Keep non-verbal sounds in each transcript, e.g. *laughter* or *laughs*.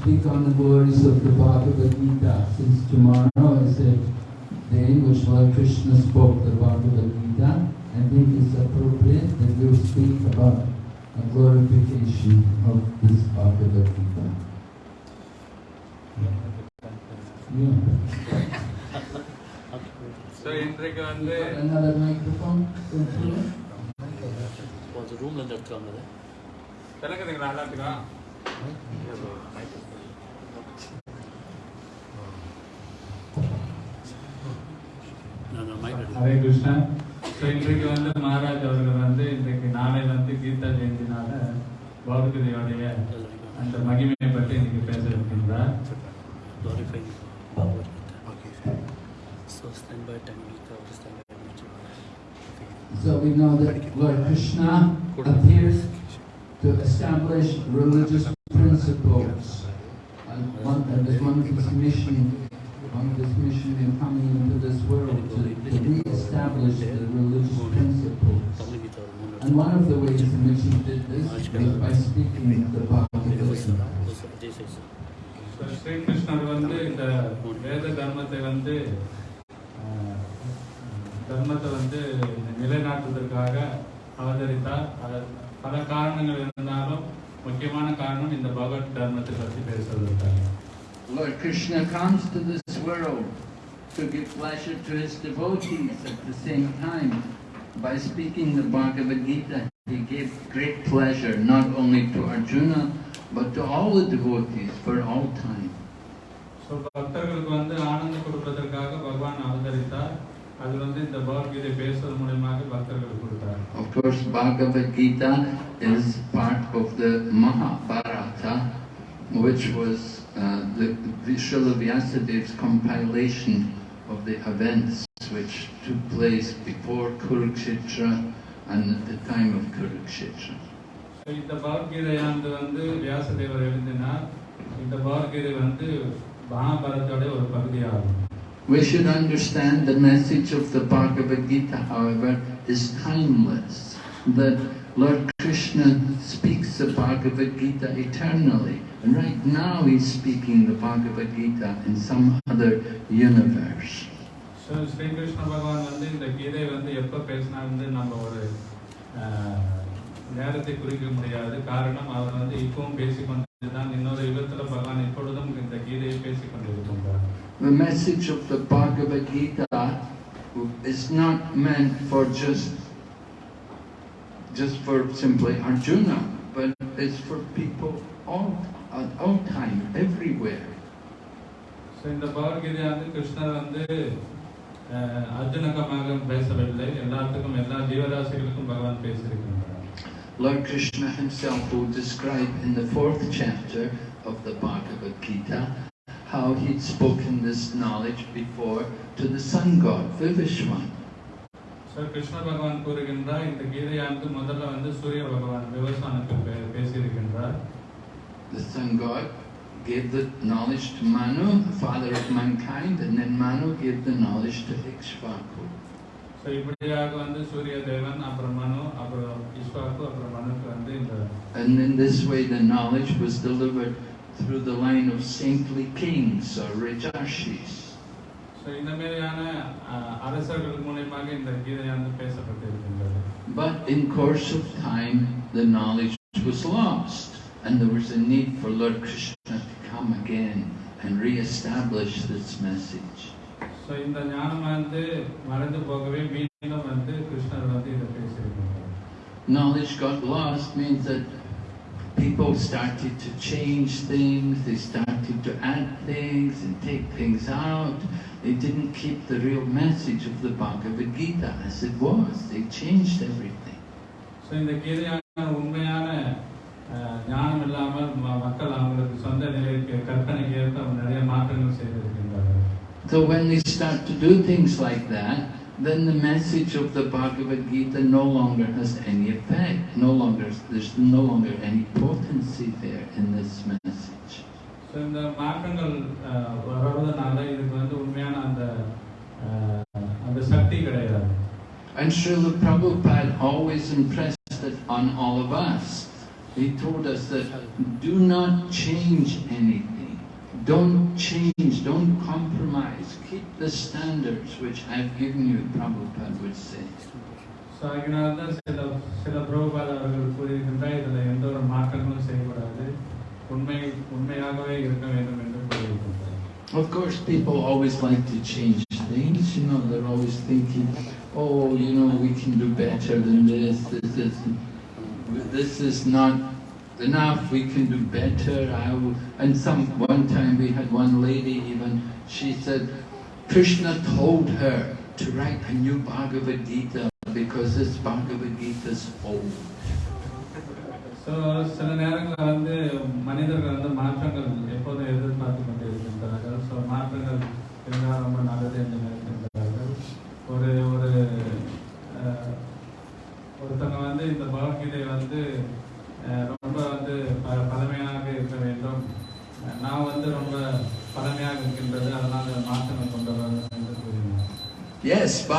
speak on the glories of the Bhagavad Gita. Since tomorrow is the day in which Lord Krishna spoke the Bhagavad Gita, I think it's appropriate that we'll speak about a glorification of this Bhagavad Gita. Yeah. *laughs* So இன்றைக்கு வந்து Got Another microphone? கொஞ்சம் ரூம்ல இருந்து எடுத்துருவாங்க அதை விளக்குதுங்களா எல்லாத்துக்கும் நான் mic Hare Krishna so இன்றைக்கு வந்து மகாராஜ் அவர்கள் வந்து இன்றைக்கு நாளை வந்து கீர்த்தா ஜெயந்தினால பௌர்கதையோடைய அந்த மகிமையை பற்றி இன்னைக்கு பேச இருக்கின்றார் So we know that Lord Krishna appears to establish religious principles. And one, and as one of his mission, one of his mission in coming into this world to, to re-establish the religious principles. Public Gita or moon. And one of the ways in which he did this was by speaking the Bhagavad Gita. This is so ஸ்ரீகிருஷ்ணர் வந்து இந்த வேத தர்மத்தை வந்து ஆஹ், தர்மத்தை வந்து நிலைநாட்டுவதற்காக அவதரித்தார் அது பல காரணங்கள் இருந்தாலும் முக்கியமான காரணம் இந்த பகவத் தர்மத்தை பற்றி பேசுவதற்காக Lord Krishna comes to this world to give pleasure to his devotees at the same time. By speaking the Bhagavad Gita, he gave great pleasure not only to Arjuna, but to all the devotees for all time. So பக்தர்களுக்கு வந்து ஆனந்தம் கொடுப்பதற்காக பகவான் அவதரித்தார் அது வந்து இந்த பகவத்கீதை பேசுவது மூலயமாக பக்தர்களுக்கு கொடுத்தார் Of course, Bhagavad Gita is part of the Mahabharata, which was uh, the, the Srila Vyasadev's compilation of the events which took place before Kurukshetra and at the time of Kurukshetra. So இந்த பகவத்கீதையானது வந்து வியாசதேவர் எழுதினார் இந்த பகவத்கீதை வந்து மகாபாரதோட ஒரு பகுதியாகும் We should understand the message of the Bhagavad Gita, however, is timeless. That Lord Krishna speaks the Bhagavad Gita eternally. And right now he's speaking the Bhagavad Gita in some other universe. So Sri Krishna பகவான் வந்து இந்த கீதை வந்து எப்போ பேசினா வந்து நம்ம ஒரு ஆஹ், நேரத்தை குறிக்க முடியாது காரணம் அவர் வந்து இப்பவும் பேசிக்கொண்டு தான் இன்னொரு யுகத்தில் பகவான் இப்பொழுதும் இந்த கீதையை பேசிக்கொண்டிருக்கின்றார் The message of the Bhagavad Gita is not meant for just just for simply Arjuna, but it's for people all at all time, everywhere. So இந்த பகவத்கீதை வந்து கிருஷ்ணர் வந்து ஆஹ், அர்ஜுனகமாக பேசவில்லை எல்லாத்துக்கும் எல்லா ஜீவராசிகளுக்கும் பகவான் பேசியிருக்கின்றார் Lord Krishna himself will describe in the fourth chapter of the Bhagavad Gita how he'd spoken this knowledge before to the sun god, Vivasvan. So Krishna பகவான் கூறுகின்றார் இந்த கீதையானது முதல்ல வந்து சூரிய பகவான் விவசாயனுக்கு பேசியிருக்கின்றார் The sun god gave the knowledge to Manu, father of mankind, and then Manu gave the knowledge to Ikshvaku. So இப்படியாக வந்து சூரிய தேவன் அப்புறம் மனு அப்புறம் இஷ்வாக்கு அப்புறம் மனுக்கு வந்து இந்த And in this way the knowledge was delivered through the line of saintly kings or Rajarshis. But in course of time, the knowledge was lost, and there was a need for Lord Krishna to come again and re-establish this message. Knowledge got lost means that people started to change things, they started to add things and take things out. They didn't keep the real message of the Bhagavad Gita as it was. They changed everything. So இந்த கீதையான உண்மையான அஹ், ஞானம் இல்லாமல் ம- மக்கள் அவங்களுக்கு சொந்த நிலைக்கு கற்பனைக்கு ஏற்ப அவங்க நிறைய மாற்றங்கள் செய்திருக்கின்றார்கள் So when they start to do things like that, then the message of the Bhagavad Gita no longer has any effect. No longer, there's no longer any potency there in this message. So இந்த மாற்றங்கள் அஹ், வருவதனால இதுக்கு வந்து உண்மையான அந்த அஹ், அந்த சக்தி கிடையாது And Srila Prabhupada always impressed it on all of us. He told us that do not change anything. Don't change, don't compromise. Keep the standards which I've given you, Prabhupada would say. So அதனால தான் சில சில பிரபுபாத அவர்கள் கூறியிருக்கின்றார் இதில் எந்த ஒரு மாற்றங்களும் செய்யக்கூடாது உண்மை உண்மையாகவே இருக்க வேண்டும் என்று கூறியிருக்கின்றார் Of course, people always like to change things. You know, they're always thinking, oh, you know, we can do better than this. This is, this is not enough. We can do better. I will. And some one time we had one lady even. She said, Krishna told her to write a new Bhagavad Gita because this Bhagavad Gita is old. So சில நேரங்களில் வந்து மனிதர்கள் வந்து மாற்றங்கள் எப்போதும் எதிர்பார்த்து கொண்டு இருக்கின்றார்கள் ஸோ மாற்றங்கள் இருந்தால் ரொம்ப நல்லது என்று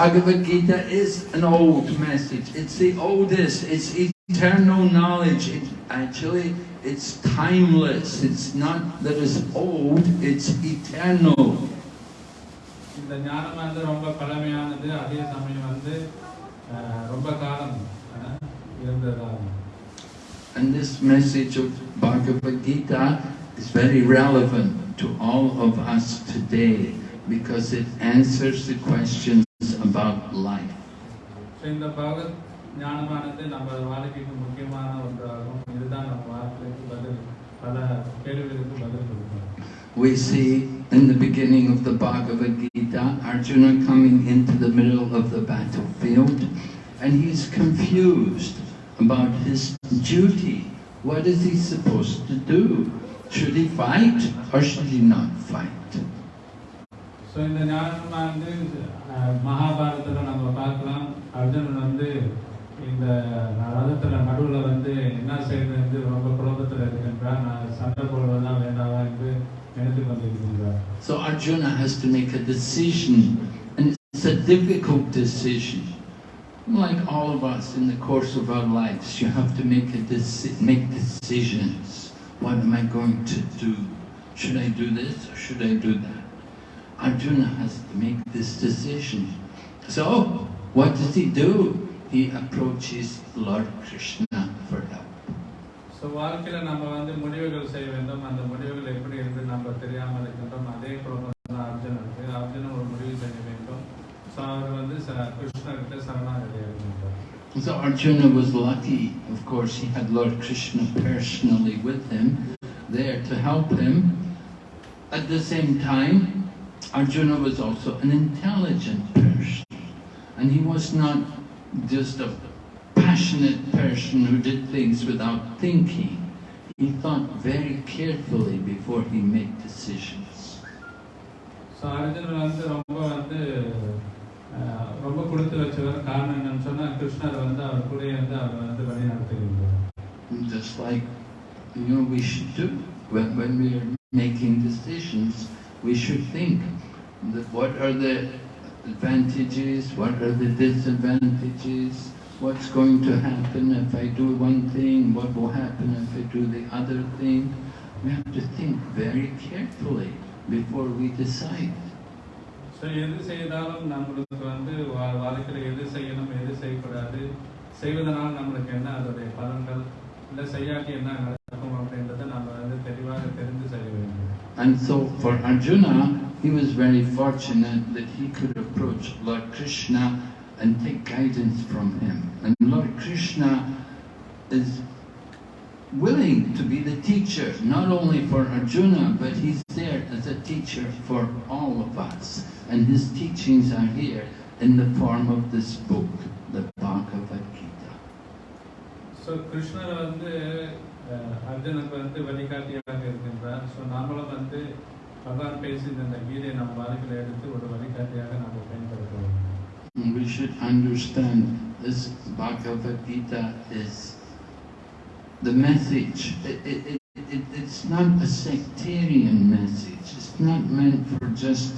Bhagavad Gita is an old message. It's the oldest. It's eternal knowledge. It, actually, it's timeless. It's not that it's old, it's eternal. இந்த ஞானம் வந்து ரொம்ப பழமையானது அதே சமயம் வந்து அஹ், ரொம்ப காலம் அஹ், இருந்ததாகும் And this message of Bhagavad Gita is very relevant to all of us today because it answers the questions about life. So இந்த பகவத் ஞானமானது நம்ம வாழ்க்கைக்கு முக்கியமான ஒன்றாகும் இதுதான் நம்ம வாழ்க்கைக்கு பதில் பல கேள்விகளுக்கு பதில் கொடுக்கும் We see in the beginning of the Bhagavad Gita, Arjuna coming into the middle of the battlefield and he's confused about his duty. What is he supposed to do? Should he fight or should he not fight? So இந்த ஞானமானது அஹ், மகாபாரதத்தில் நம்ம பார்க்கலாம் அர்ஜுனன் வந்து இந்த ரதத்தில் நடுவில் வந்து என்ன செய்யறது ரொம்ப குழப்பத்தில் இருக்கின்றார் நான் சண்டை போடுவதா வேண்டாவா என்று நினைத்து கொண்டிருக்கின்றார் So Arjuna has to make a decision and it's a difficult decision. Like all of us in the course of our lives, you have to make a deci- make decisions. What am I going to do? Should I do this or should I do that? Arjuna has to make this decision. So, what does he do? He approaches Lord Krishna for help. So வாழ்க்கையில் நம்ம வந்து முடிவுகள் செய்ய வேண்டும் அந்த முடிவுகள் எப்படி இருந்து நம்ம தெரியாமல் இருக்கின்றோம் அதே குழப்பம் தான் அர்ஜுனனுக்கு அர்ஜுனன் ஒரு முடிவு செய்ய வேண்டும் ஸோ அவர் வந்து ச- கிருஷ்ணர்கிட்ட சரணாகதி இருக்கின்றார் So Arjuna was lucky, of course, he had Lord Krishna personally with him, there to help him. At the same time, Arjuna was also an intelligent person. And he was not just a passionate person who did things without thinking. He thought very carefully before he made decisions. So Arjunan வந்து ரொம்ப வந்து அஹ், ரொம்ப கொடுத்து வச்சவர் காரணம் என்னன்னு சொன்னால் கிருஷ்ணர் வந்து அவர் கூட இருந்து அவர் வந்து வழி நடத்துகின்றார் Just like, you know, we should do. When, when we are making decisions, we should think that what are the advantages, what are the disadvantages, what's going to happen if I do one thing, what will happen if I do the other thing. We have to think very carefully before we decide. So எது செய்தாலும் நம்மளுக்கு வந்து வா- வாழ்க்கையில் எது செய்யணும் எது செய்யக்கூடாது செய்வதனால் நம்மளுக்கு என்ன அதோடைய பலன்கள் இல்லை செய்யாட்டி என்ன And so for Arjuna, he was very fortunate that he could approach Lord Krishna and take guidance from him. And Lord Krishna is willing to be the teacher, not only for Arjuna, but he's there as a teacher for all of us. And his teachings are here in the form of this book, the Bhagavad Gita. So Krishna uh, அர்ஜுனுக்கு வந்து வழிகாட்டியாக இருக்கின்றார் so நாமளும் வந்து பகவான் பேசின இந்த கீதையை நம்ம வாழ்க்கையில் எடுத்து ஒரு வழிகாட்டியாக நம்ம பயன்படுத்த வேண்டும் And we should understand this Bhagavad Gita is the message. It, it, it, it, it's not a sectarian message. It's not meant for just,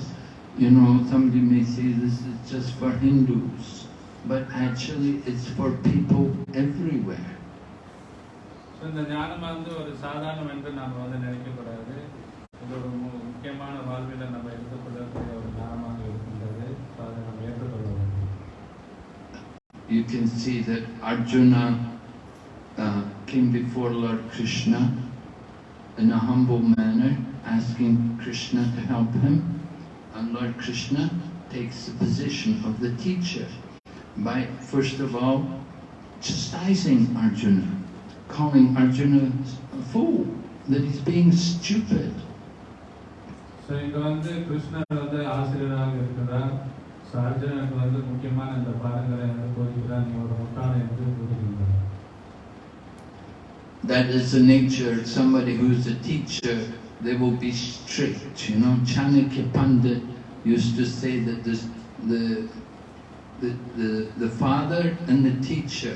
you know, somebody may say this is just for Hindus. But actually it's for people everywhere. So இந்த ஞானம் வந்து ஒரு சாதாரணம் என்று நாம் வந்து நினைக்கக்கூடாது இது ஒரு மு- முக்கியமான வாழ்வில் நம்ம எடுத்துக்கொள்ளக்கூடிய ஒரு ஞானமாக இருக்கின்றது ஸோ அதை நம்ம ஏற்றுக்கொள்ள வேண்டும் You can see that Arjuna uh, came before Lord Krishna in a humble manner, asking Krishna to help him. And Lord Krishna takes the position of the teacher by, first of all, chastising Arjuna, calling Arjuna a fool, that he's being stupid. So இங்கே வந்து கிருஷ்ணர் வந்து ஆசிரியராக இருக்கிறார் so அர்ஜுனனுக்கு வந்து முக்கியமான இந்த பாடங்களை வந்து போதிக்கிறார் நீ ஒரு முட்டாளை என்று கூறுகின்றார் That is the nature of somebody who's a teacher, they will be strict. You know, Chanakya Pandit used to say that this, the, the, the, the father and the teacher,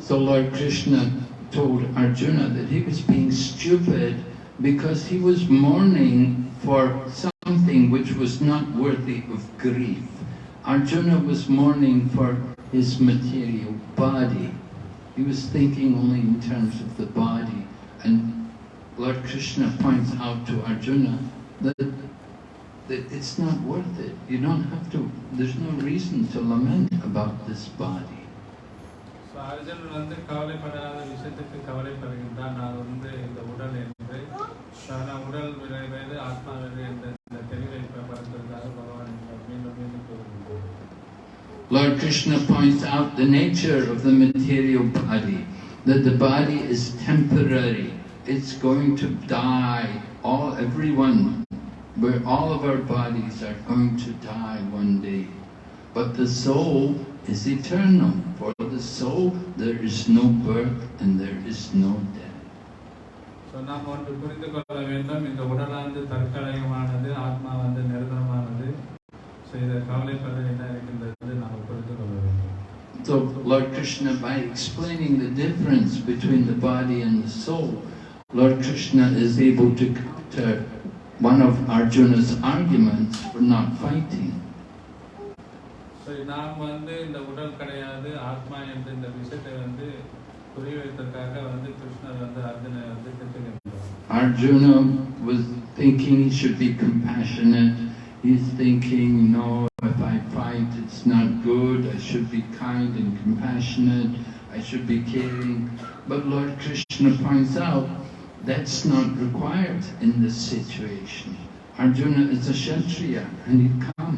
So Lord Krishna told Arjuna that he was being stupid because he was mourning for something which was not worthy of grief. Arjuna was mourning for his material body. He was thinking only in terms of the body. And Lord Krishna points out to Arjuna that, that it's not worth it. You don't have to, there's no reason to lament about this body. So Arjunan வந்து கவலைப்படாத விஷயத்துக்கு கவலைப்படுகின்றான் நான் வந்து இந்த உடல் என்று ஆனால் உடல் விலை வேறு ஆத்மா வேறு என்ற இந்த தெளிவை படுத்துவதற்காக பகவான் இங்க மீண்டும் மீண்டும் கூறுகின்றார் Lord Krishna points out the nature of the material body, that the body is temporary. It's going to die. All, everyone, where all of our bodies are going to die one day. But the soul is eternal. For the soul, there is no birth and there is no death. So நாம் ஒன்று புரிந்து கொள்ள வேண்டும் இந்த உடலானது தற்காலிகமானது ஆத்மா வந்து நிரந்தரமானது ஸோ இதை கவலைப்பட என்ன இருக்கின்றது நாம் புரிந்து கொள்ள வேண்டும் So Lord Krishna, by explaining the difference between the body and the soul, Lord Krishna is able to counter one of Arjuna's arguments for not fighting. So நாம் வந்து இந்த உடல் கிடையாது ஆத்மா என்ற இந்த விஷயத்தை வந்து புரிய வைத்ததற்காக வந்து கிருஷ்ணர் வந்து அர்ஜுனை வந்து திட்டுகின்றார் Arjuna was thinking he should be compassionate. He's thinking, no, if I fight, it's not good. I should be kind and compassionate. I should be caring. But Lord Krishna points out that's not required in this situation. Arjuna is a Kshatriya and he'd come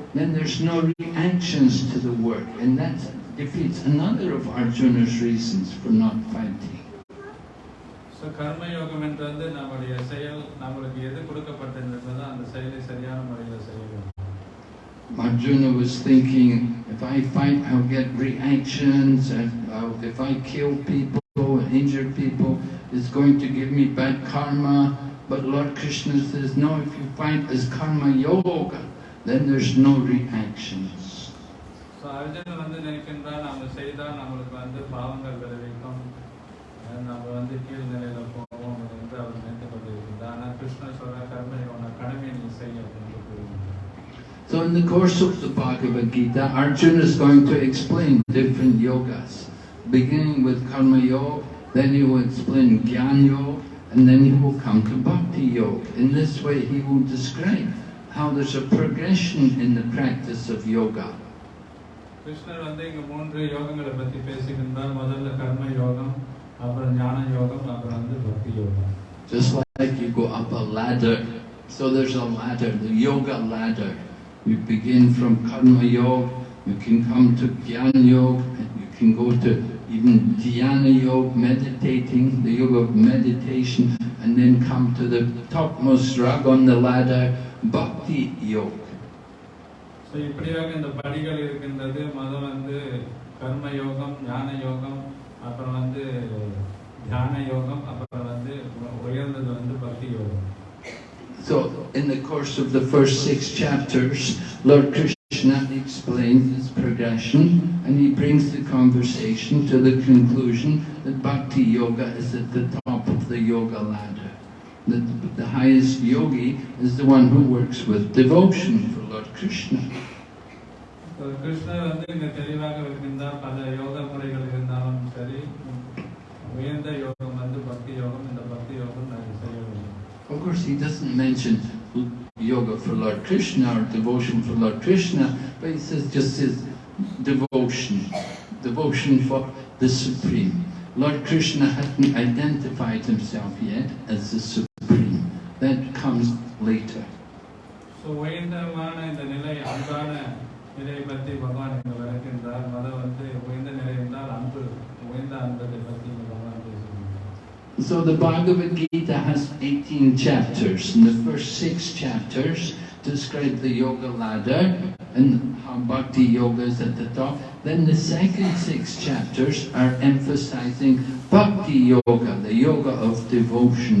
then there's no reactions to the work, and that defeats another of Arjuna's reasons for not fighting. So கர்ம யோகம் என்று வந்து நம்முடைய செயல் நம்மளுக்கு எது கொடுக்கப்பட்டிருந்ததோ அந்த செயலை சரியான முறையில் செய்ய வேண்டும் Arjuna was thinking, if I fight, I'll get reactions, and I'll, if I kill people and injure people, it's going to give me bad karma, But Lord Krishna says, no, if you find as karma yoga, then there's no reactions. So Arjun வந்து நினைக்கின்றால் நம்ம செய்தால் நம்மளுக்கு வந்து பாவங்கள் விளைவிக்கும் அஹ் நம்ம வந்து கீழ் நிலையில போவோம் என்று அவர் நினைத்து கொண்டிருக்கின்றார் ஆனால் கிருஷ்ணர் சொல்ற கர்ம யோகன கடமையை நீ செய் அப்படின்னு கூறுகின்றார் So in the course of the Bhagavad Gita, Arjuna is going to explain different yogas, beginning with Karma Yoga, then he will explain Gyan Yoga, and then he will come to Bhakti Yoga. In this way, he will describe how there's a progression in the practice of yoga. கிருஷ்ணர் வந்து இங்க மூன்று யோகங்களை பத்தி பேசுகின்றார் முதல்ல கர்ம யோகம் அப்புறம் ஞான யோகம் அப்புறம் வந்து பக்தி யோகம் Just like you go up a ladder, so there's a ladder, the yoga ladder. You begin from Karma Yoga, you can come to Jnana Yoga, and you can go to even Dhyana Yoga, meditating, the yoga of meditation, and then come to the topmost rung on the ladder, Bhakti Yoga. So இப்படியாக இந்த படிகள் இருக்கின்றது மதம் வந்து கர்ம யோகம் ஞான யோகம் அப்புறம் வந்து தியான யோகம் அப்புறம் வந்து உயர்ந்தது வந்து பக்தி யோகம் So, in the course of the first six chapters, Lord Krishna explains this progression and he brings the conversation to the conclusion that Bhakti Yoga is at the top of the yoga ladder. That the highest yogi is the one who works with devotion for Lord Krishna. So, கிருஷ்ணர் வந்து இங்க தெளிவாக இருக்கின்றார் பல யோக முறைகள் இருந்தாலும் சரி உயர்ந்த யோகம் வந்து பக்தி யோகம் இந்த பக்தி யோகம் நான் செய்ய வேண்டும் Of course, he doesn't mention yoga for Lord Krishna or devotion for Lord Krishna, but he says just says devotion, devotion for the Supreme. Lord Krishna hasn't identified himself yet as the Supreme. That comes later. So உயர்ந்தமான இந்த நிலை அன்பான நிலையை பற்றி பகவான் இங்க விளக்கின்றார் மதம் வந்து உயர்ந்த நிலை என்றால் அன்பு உயர்ந்த அன்பதை பற்றி இங்க பகவான் பேசுகின்றார் So the Bhagavad Gita has 18 chapters, and the first six chapters describe the yoga ladder and how bhakti yoga is at the top. Then the second six chapters are emphasizing bhakti yoga, the yoga of devotion.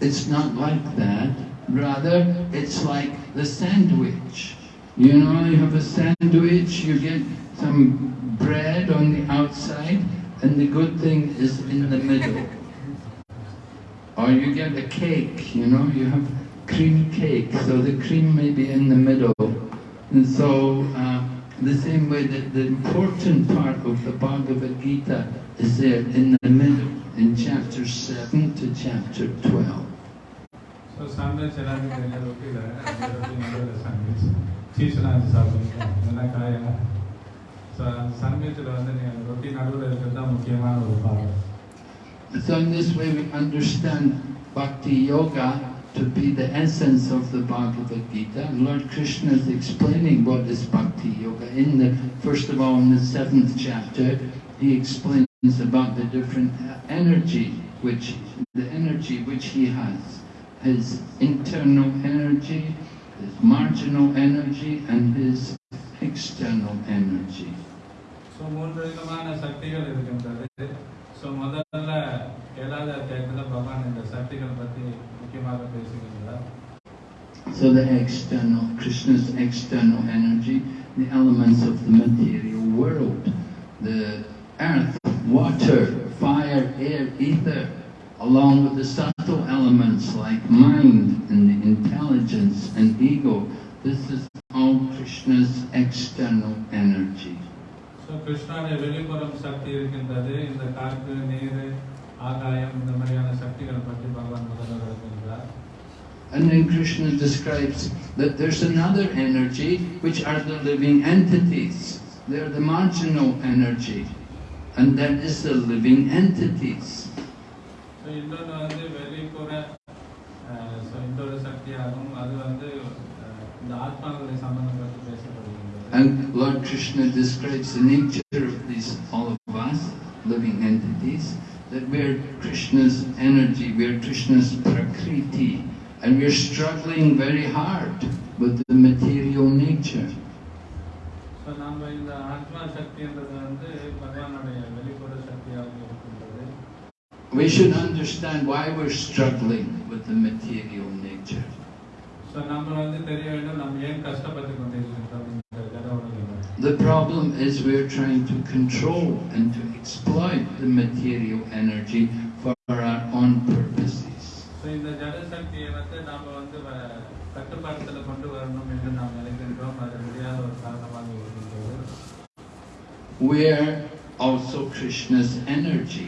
it's not like that. Rather, it's like the sandwich. You know, you have a sandwich, you get some bread on the outside, and the good thing is in the middle. Or you get a cake, you know, you have cream cake, so the cream may be in the middle. And so, uh, the same way that the important part of the Bhagavad Gita is there in the middle, in chapter 7 to chapter 12. So sandwich எல்லாருக்கும் தெரிஞ்ச ரொட்டியில் அந்த ரொட்டி நடுவில் sandwich சீஸ்லாம் வச்சு சாப்பிடுங்க இல்லைன்னா காயா so அந்த சாண்ட்விச்சில் வந்து நீங்கள் ரொட்டி நடுவில் இருக்கிறது தான் முக்கியமான ஒரு பாடம் So in this way we understand Bhakti Yoga to be the essence of the Bhagavad Gita. And Lord Krishna is explaining what is Bhakti Yoga. In the, first of all, in the seventh chapter, he explains about the different uh, energy which, the energy which he has. His internal energy, his marginal energy, and his external energy. So மூன்று விதமான சக்திகள் இருக்கின்றது so முதல்ல ஏழாவது அத்தியாயத்தில் பகவான் இந்த சக்திகள் பற்றி முக்கியமாக பேசுகின்றார் So the external, Krishna's external energy, the elements of the material world, the earth, water, fire, air, ether, along with the subtle elements like mind and the intelligence and ego. This is all Krishna's external energy. So கிருஷ்ணாவுடைய வெளிப்புறம் சக்தி இருக்கின்றது இந்த காற்று நீர் ஆகாயம் இந்த மாதிரியான சக்திகளை பற்றி பகவான் முதல்ல விளக்குகின்றார் And then Krishna describes that there's another energy which are the living entities. They're the marginal energy. And that is the living entities. So இன்னொன்று வந்து வெளிப்புற ஸோ இன்னொரு சக்தியாகும் அது வந்து அஹ், இந்த ஆத்மாக்களை சம்பந்தப்பட்டு பேசப்படுகின்றது And Lord Krishna describes the nature of these, all of us, living entities, that we're Krishna's energy, we're Krishna's prakriti, and we're struggling very hard with the material nature. So We should understand why we're struggling with the material nature. So நம்ம வந்து தெரிய வேண்டும் நம்ம ஏன் கஷ்டப்பட்டு கொண்டிருக்கின்றோம் இந்த ஜட உலகில் The problem is we're trying to control and to exploit the material energy for our own purposes. So இந்த ஜட சக்தியை வந்து நாம் வந்து வ- கட்டுப்பாட்டுல கொண்டு வரணும் என்று நாம் நினைக்கின்றோம் அது முடியாத ஒரு காரணமாக இருக்கின்றது We're also Krishna's energy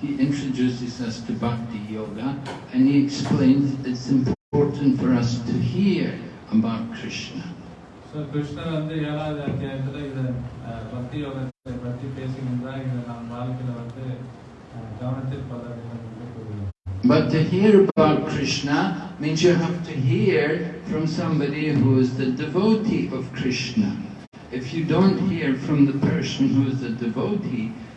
he introduces us to Bhakti Yoga and he explains it's important for us to hear about Krishna. So கிருஷ்ணர் வந்து ஏழாவது அத்தியாயத்தில் இதை அஹ், பக்தி யோகத்தை பற்றி பேசுகின்றார் இதை நம் வாழ்க்கையில் வந்து அஹ், கவனத்தில் கொள்ள வேண்டும் என்று கூறுகிறார் But to hear about Krishna means you have to hear from somebody who is the devotee of Krishna. If you don't hear from the person who is the devotee,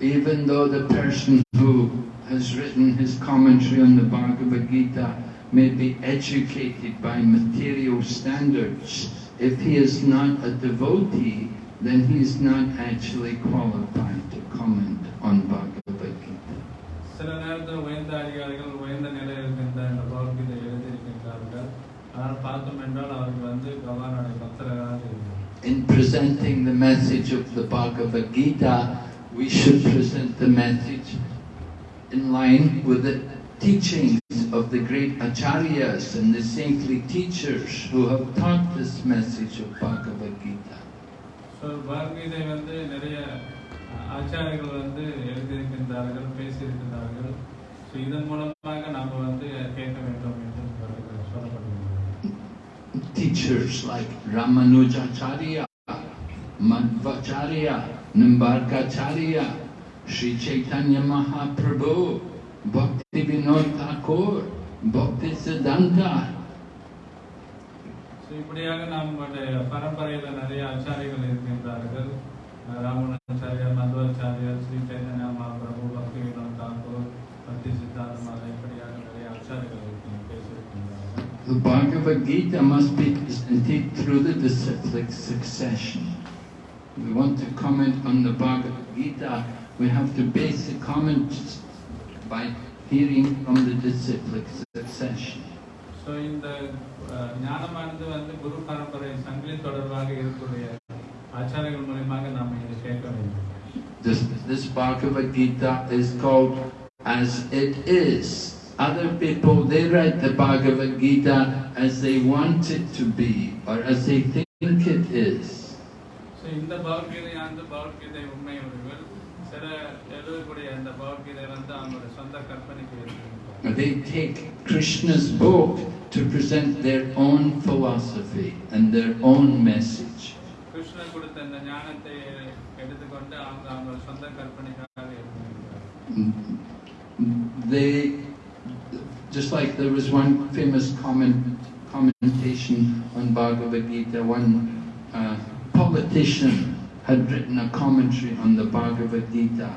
Even though the person who has written his commentary on the Bhagavad Gita may be educated by material standards, if he is not a devotee, then he is not actually qualified to comment on Bhagavad Gita. சில நேரத்தில் உயர்ந்த அதிகாரிகள் உயர்ந்த நிலையில் இருக்கின்ற இந்த பகவத்கீதை எழுதியிருக்கின்றார்கள் ஆனால் பார்த்தோம் என்றால் அவர்கள் வந்து பகவானுடைய பக்தர்களாக இருக்கிறார் In presenting the message of the Bhagavad Gita, we should present the message in line with the teachings of the great acharyas and the saintly teachers who have taught this message of Bhagavad Gita. So Bhagavad Gita வந்து நிறைய ஆச்சாரியர்கள் வந்து எழுதியிருக்கின்றார்கள் பேசியிருக்கின்றார்கள் so இதன் மூலமாக நாம் வந்து கேட்க வேண்டும் என்று சொல்ல- சொல்லப்படுகிறது Teachers like Ramanujacharya, Madhvacharya, Nambarkacharya, Sri Chaitanya Mahaprabhu, Bhakti Vinod Thakur, Bhakti Siddhanta. இப்படியாக நம்முடைய பரம்பரையில நிறைய ஆச்சாரிகள் இருக்கின்றார்கள் ராமணாச்சாரியர் மதுவாச்சாரியர் ஸ்ரீ சைதன்யா மகாபிரபு பக்தி வினோத் தாக்கூர் பக்தி சித்தார்த்த மாதா இப்படியாக நிறைய ஆச்சாரிகள் The Bhagavad Gita must be presented through the disciplic succession. If we want to comment on the Bhagavad Gita, we have to base the comments by hearing from the disciplic succession. So இந்த அஹ், ஞானமானது வந்து குரு பரம்பரை சங்கிலி தொடர்பாக இருக்கக்கூடிய ஆச்சாரியர்கள் மூலியமாக நாம் இதை கேட்க வேண்டும் This, this Bhagavad Gita is called As It Is. Other people, they write the Bhagavad Gita as they want it to be or as they think it is. So இந்த பகவத்கீதையானது பகவத்கீதை உண்மை உறவுகள் சில எழுதக்கூடிய அந்த பகவத்கீதை வந்து அவங்களுடைய சொந்த கற்பனைக்கு இருக்கின்றது They take Krishna's book to present their own philosophy and their own message. கிருஷ்ணர் கொடுத்த இந்த ஞானத்தை எடுத்துக்கொண்டு அவங்க அவங்க சொந்த கற்பனைக்காக எழுதுகிறார் They, just like there was one famous comment, commentation on Bhagavad Gita, one uh, politician had written a commentary on the Bhagavad Gita.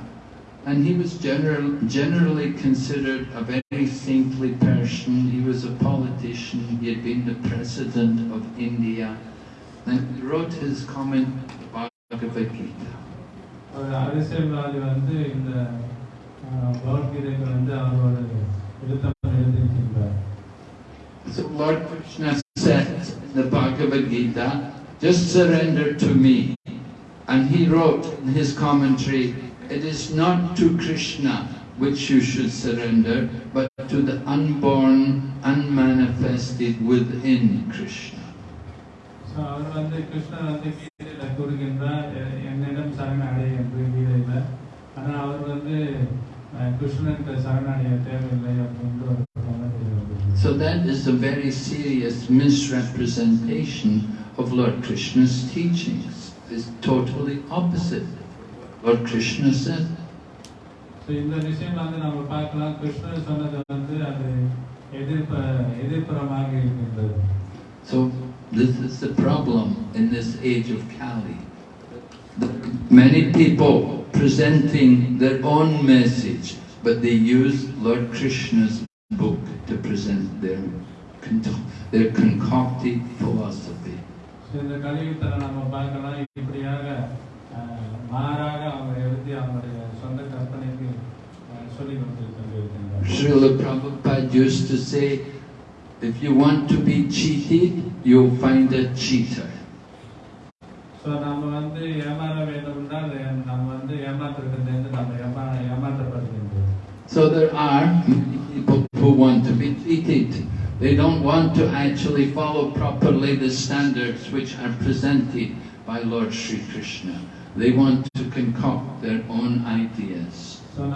And he was general, generally considered a very saintly person. He was a politician. He had been the president of India. And he wrote his comment on Bhagavad Gita. ஒரு அரசியல்வாதி வந்து இந்த அஹ், பகவத்கீதைக்கு வந்து அவரோட எழுத்தம் எழுதியிருக்கின்றார் So Lord Krishna said in the Bhagavad Gita, just surrender to me. And he wrote in his commentary, it is not to Krishna which you should surrender, but to the unborn, unmanifested within Krishna. So அவர் வந்து கிருஷ்ணர் வந்து கீதையில கூறுகின்றார் "எ- என்னிடம் சரணடை என்று கீதையில ஆனா அவர் வந்து அஹ், கிருஷ்ணனுக்கு சரணடைய தேவையில்லை அப்படின்ற ஒரு comment எழுதியிருக்கிறார். So that is a very serious misrepresentation of Lord Krishna's teachings. It's totally opposite. Lord Krishna said, so இந்த விஷயம் வந்து நம்ம பார்க்கலாம் கிருஷ்ணர் சொன்னது வந்து அது எதிர்ப்ப எதிர்ப்புறமாக இருக்கின்றது So this is the problem in this age of Kali. Many people presenting their own message, but they use Lord Krishna's book to present their, con- their concocted philosophy. So இந்த கலியுகத்தில் நம்ம பார்க்கலாம் இப்படியாக அஹ், மாறாக அவங்க எழுதி அவங்களுடைய சொந்த கற்பனைக்கு அஹ், சொல்லிக் கொடுத்திருக்கின்றார் Srila Prabhupada used to say, if you want to be cheated, you'll find a cheater. So நம்ம வந்து ஏமாற வேண்டும் என்றால் நம்ம வந்து ஏமாற்றத்திலிருந்து நம்ம ஏமா ஏமாற்றப்படுகின்றோம் So there are many people who want to be treated. They don't want to actually follow properly the standards which are presented by Lord Sri Krishna. They want to concoct their own ideas. So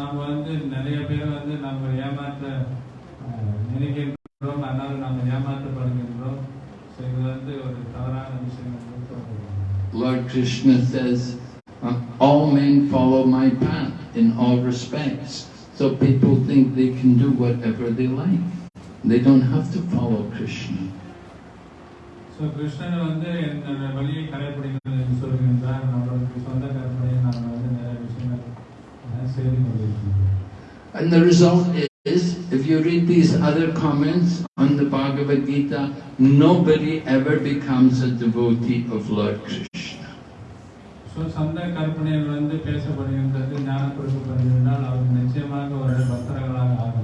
Lord Krishna says, um, all men follow my path in all respects. So people think they can do whatever they like. They don't have to follow Krishna. So Krishnan வந்து என்னோட வழியை கடைபிடிக்கிறது என்று சொல்கின்றார் நம்மளுக்கு சொந்த கற்பனையை நாம் வந்து நிறைய விஷயங்கள் அஹ், செய்து கொண்டிருக்கின்றோம் And the result is, if you read these other comments on the Bhagavad Gita, nobody ever becomes a devotee of Lord Krishna. So சொந்த கற்பனையில் வந்து பேசப்படுகின்றது ஞானம் கொடுக்கப்படுகின்றால் அவர் நிச்சயமாக ஒரு பக்தர்களாக ஆக முடியும்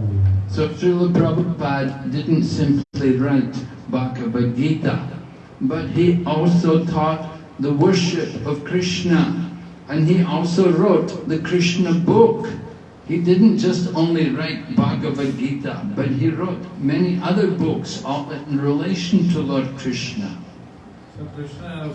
so Srila Prabhupada didn't simply write Bhagavad Gita, but he also taught the worship of Krishna and he also wrote the Krishna book. He didn't just only write Bhagavad Gita, but he wrote many other books all in relation to Lord Krishna. So Krishna,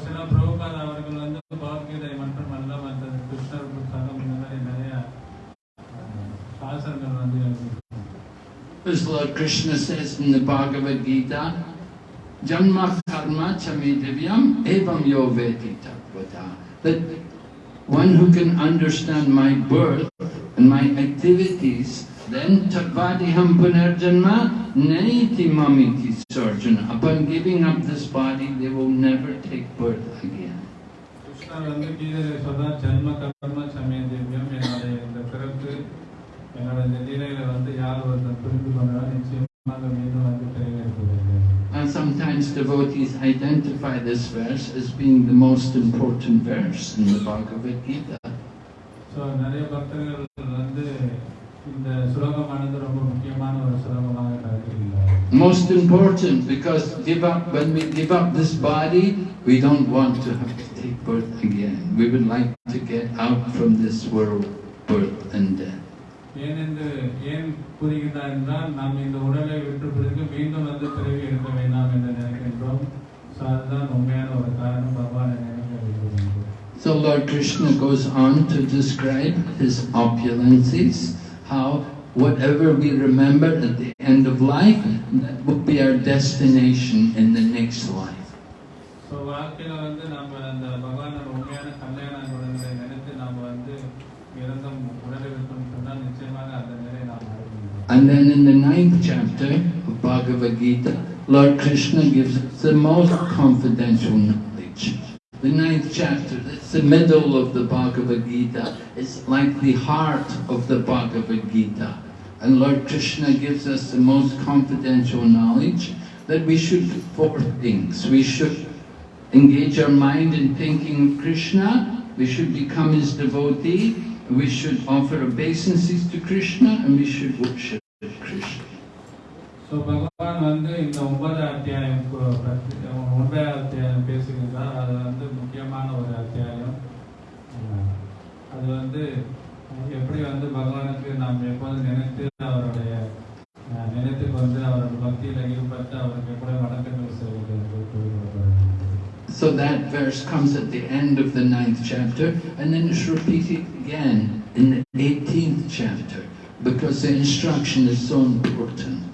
As Lord Krishna says in the Bhagavad Gita, Janma karma chami divyam evam yo veti tatvata. That one who can understand my birth and my activities, then tatvadiham punarjanma naiti mamiti sarjana. Upon giving up this body, they will never take birth again. யார் ஒருத்தர் புரிந்து கொண்டாலும் நிச்சயமாக மீண்டும் வந்து பிறகு இருக்கிறது And sometimes devotees identify this verse as being the most important verse in the Bhagavad Gita. So நிறைய பக்தர்கள் வந்து இந்த சுலோகமானது ரொம்ப முக்கியமான ஒரு சுலோகமாக கருதுகிறார் Most important because give up when we give up this body, we don't want to have to take birth again. We would like to get out from this world, birth and death. ஏனென்று ஏன் கூறுகிறார் என்றால் நாம் இந்த உடலை விட்டு பிறகு மீண்டும் வந்து பிறவி எடுக்க வேண்டாம் என்று நினைக்கின்றோம் ஸோ அதுதான் உண்மையான ஒரு காரணம் பகவானை நினைக்க விரும்புகின்றோம் So Lord Krishna goes on to describe his opulences, how whatever we remember at the end of life, that will be our destination in the next life. So வாழ்க்கையில வந்து நம்ம அந்த பகவானோட And then in the ninth chapter of Bhagavad Gita, Lord Krishna gives us the most confidential knowledge. The ninth chapter, that's the middle of the Bhagavad Gita, it's like the heart of the Bhagavad Gita. And Lord Krishna gives us the most confidential knowledge that we should do four things. We should engage our mind in thinking of Krishna, we should become his devotee, we should offer obeisances to Krishna, and we should worship. So Bhagavan வந்து இந்த ஒன்பது அத்தியாயம் கு- பற்றி ஒன்பதாம் அத்தியாயம் பேசுகின்றார் அது வந்து முக்கியமான ஒரு அத்தியாயம் அஹ் அது வந்து எப்படி வந்து பகவானுக்கு நாம் எப்போதும் நினைத்து அவருடைய அஹ், நினைத்து வந்து அவரோட பக்தியில் ஈடுபட்டு அவருக்கு எப்படி வணக்கங்கள் செய்வது என்று கூறுகிறது So that verse comes at the end of the ninth chapter, and then it's repeated again in the 18th chapter, because the instruction is so important.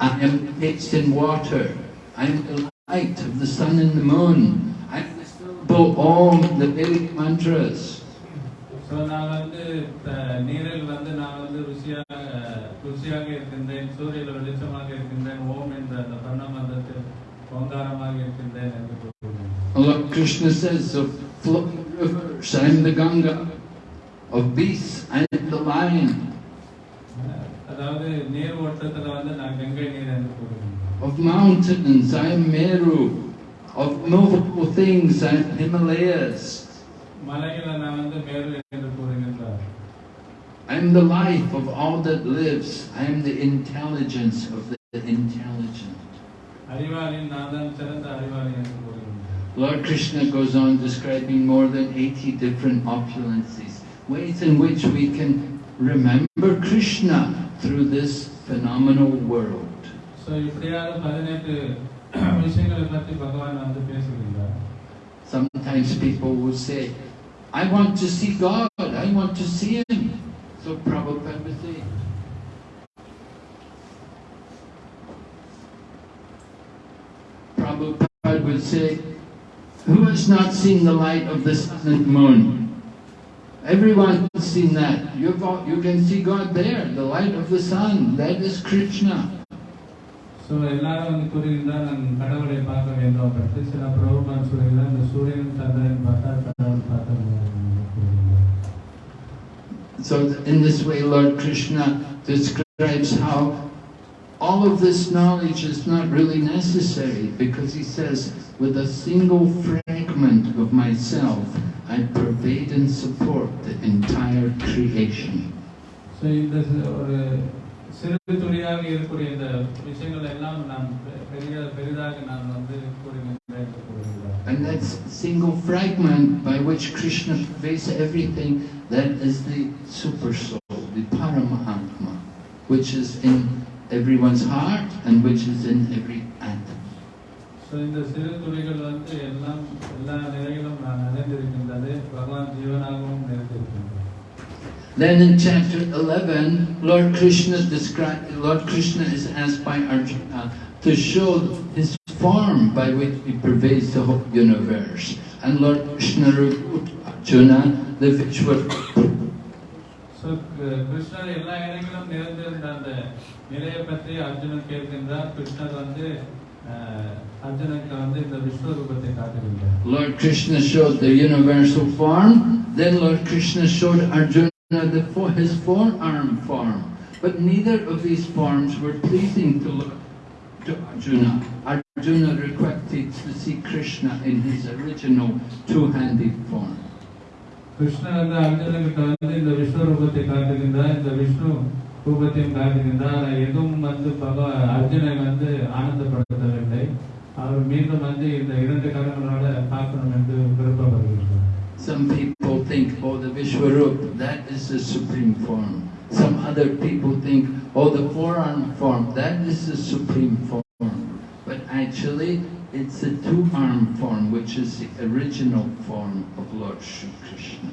I am fixed in water. I am the light of the sun and the moon. I am the syllable Om, the Vedic mantras. So நான் வந்து த- நீரில் வந்து நான் வந்து ருசியாக ருசியாக இருக்கின்றேன் சூரியனில் வெளிச்சமாக இருக்கின்றேன் ஓம் என்ற அந்த பர்ணமந்தத்தில் ஓங்காரமாக இருக்கின்றேன் என்று கூறுகிறேன் Lord Krishna says of flowing rivers, I am the Ganga. Of beasts, I am the lion. அதாவது நீர் ஓட்டத்தில் வந்து நான் கங்கை நீர் என்று கூறுகிறேன் Of mountains, I am Meru. Of movable things, I am Himalayas. மலைகளை நான் வந்து மேரு என்று கூறுகின்றார் I am the life of all that lives. I am the intelligence of the intelligent. அறிவாளின் நான் தான் சிறந்த அறிவாளி என்று கூறுகின்றார் Lord Krishna goes on describing more than 80 different opulences, ways in which we can remember Krishna through this phenomenal world. *clears throat* Sometimes people will say, I want to see God, I want to see Him. So Prabhupada would say, Prabhupada would say, who has not seen the light of the sun and moon? Everyone has seen that. You've all, you can see God there, the light of the sun. That is Krishna. So எல்லாரும் வந்து கூறுகின்றார் நான் கடவுளை பார்க்க வேண்டும் அப்படின்னு சில பிரபுமான் சொல்கிறார் இந்த சூரியன் சந்திரன் பார்த்தா கடவுள் பார்க்க முடியும் என்று கூறுகின்றார் So th- in this way, Lord Krishna describes how all of this knowledge is not really necessary because he says, with a single fragment of myself, I pervade and support the entire creation. So இந்த C- ஒரு சிறு துளியாக இருக்கக்கூடிய இந்த விஷயங்கள் எல்லாம் நான் பெ- பெரிய பெரிதாக நான் வந்து கூறுகின்றேன் என்று கூறுகின்றார் And that single fragment by which Krishna pervades everything, that is the super soul, the Paramahatma, which is in everyone's heart and which is in every atom. So இந்த சிறு துளிகள் வந்து எல்லாம் எல்லா நிலையிலும் Then in chapter 11, Lord Krishna described, Lord Krishna is asked by Arjuna to show his form by which he pervades the whole universe. And Lord Krishna revealed to Arjuna the visual so கிருஷ்ணர் எல்லா இடங்களிலும் நிறைந்திருந்த அந்த நிலையை பற்றி அர்ஜுனன் கேட்கின்றார் கிருஷ்ணர் வந்து Lord Krishna showed the universal form, then Lord Krishna showed Arjuna the, his four-arm form. But neither of these forms were pleasing to look to Arjuna. Arjuna requested to see Krishna in his original two-handed form. Krishna and Arjuna வந்து இந்த விஷ்ணு ரூபத்தை காட்டுகின்றார் இந்த விஷ்ணு ரூபத்தையும் காட்டுகின்றார் ஆனா எதுவும் வந்து பகவா அர்ஜுனை வந்து ஆனந்தப்படுத்தவில்லை அவர் மீண்டும் வந்து இந்த இரண்டு கரங்களோட பார்க்கணும் என்று விருப்பப்படுகின்றார் Some people think, oh, the Vishwarup, that is the supreme form. Some other people think, oh, the four-arm form, that is the supreme form. But actually, it's the two-arm form, which is the original form of Lord Shri Krishna.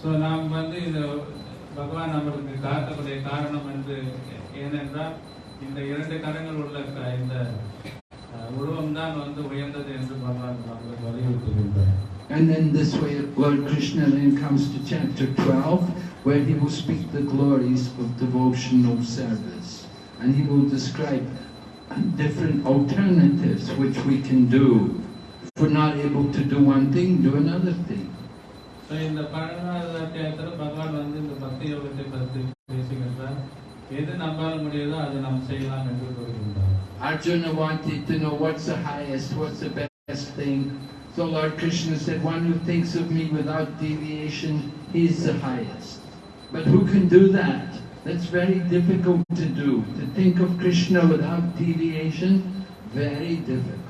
So நாம் வந்து இந்த பகவான் நம்மளுக்கு காட்டக்கூடிய காரணம் என்று ஏனென்றால் இந்த இரண்டு கரங்கள் உள்ள க- இந்த உருவம் தான் வந்து உயர்ந்தது என்று பகவான் நம்மளுக்கு வலியுறுத்துகின்றார் And then this way Lord Krishna then comes to chapter 12 where he will speak the glories of devotional service. And he will describe different alternatives which we can do. If we're not able to do one thing, do another thing. So இந்த பன்னெண்டாவது அத்தியாயத்தில் பகவான் வந்து இந்த பக்தி யோகத்தை பற்றி பேசுகின்றார் எது நம்மால் முடியுதோ அதை நாம் செய்யலாம் என்று கூறுகின்றார் Arjuna wanted to know what's the highest, what's the best thing. So Lord Krishna said, one who thinks of me without deviation, he's the highest. But who can do that? That's very difficult to do. To think of Krishna without deviation, very difficult.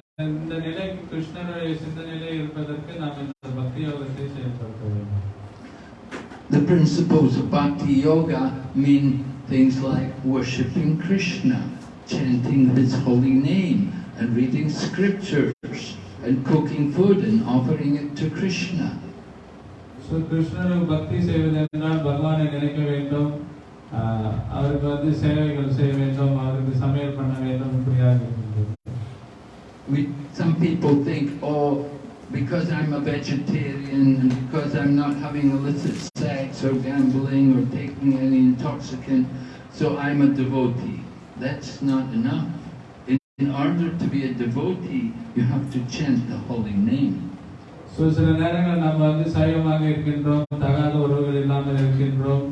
இந்த இந்த நிலைக்கு கிருஷ்ணருடைய சிந்தனையிலே இருப்பதற்கு நாம் இந்த பக்தி யோகத்தை செயல்படுத்த வேண்டும் The principles of Bhakti Yoga mean things like worshipping Krishna, chanting his holy name, and reading scriptures, and cooking food and offering it to Krishna. So கிருஷ்ணருக்கு பக்தி செய்வது என்றால் பகவானை நினைக்க வேண்டும் ஆஹ் அவருக்கு வந்து சேவைகள் செய்ய வேண்டும் அவருக்கு சமையல் பண்ண வேண்டும் இப்படியாக இருக்கின்றது We, some people think, oh, because I'm a vegetarian and because I'm not having illicit sex or gambling or taking any intoxicant, so I'm a devotee. That's not enough. In, in order to be a devotee, you have to chant the holy name. So சில நேரங்கள் நம்ம வந்து சைவமாக இருக்கின்றோம் தகாத உறவுகள் இல்லாமல் இருக்கின்றோம்